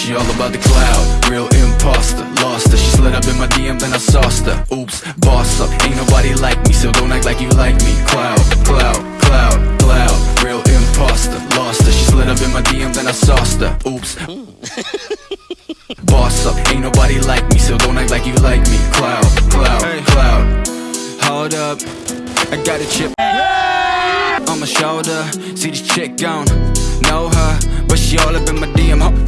She all about the cloud, real imposter. Lost her, she slid up in my DM then I sauced her. Oops, boss up, ain't nobody like me So don't act like you like me. Cloud, cloud, cloud, cloud. Real imposter, lost her. She slid up in my DM then I sauced her. Oops. Boss up, ain't nobody like me So don't act like you like me. Cloud, cloud, cloud. Hold up, I got a chip. On my shoulder. See this chick gone, know her But she all up in my DM Ho-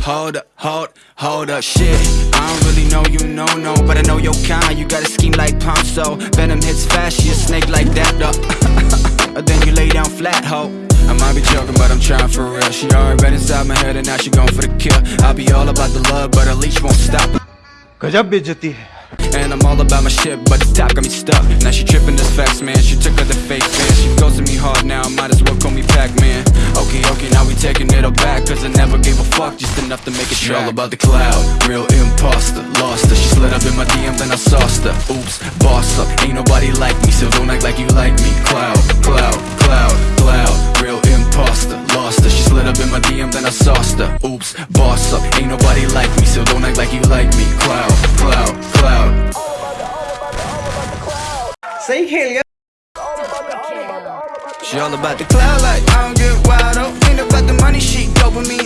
Hold up, hold, hold up, shit. I don't really know you, no, no But I know your kind, you got a scheme like Ponzo. Venom hits fast, She a snake like that, up Then you lay down flat, ho. I might be joking, but I'm trying for real. She already right inside my head and now she going for the kill. I'll be all about the love, but a leash won't stop. And I'm all about my shit, but the top got me stuck. Now she tripping this fast, man, she took a enough to make a trail above the cloud. Real imposter, lost her. She slid up in my DM, then I sauced her. Oops, boss up, ain't nobody like me. So don't act like you like me. Cloud, cloud, cloud, cloud. Real imposter, lost her. She slid up in my DM, then I sauced her. Oops, boss up, ain't nobody like me. So don't act like you like me. Cloud, cloud, cloud. Say hell, she all about the cloud like I don't get wild up Ain't about the money, she go with me.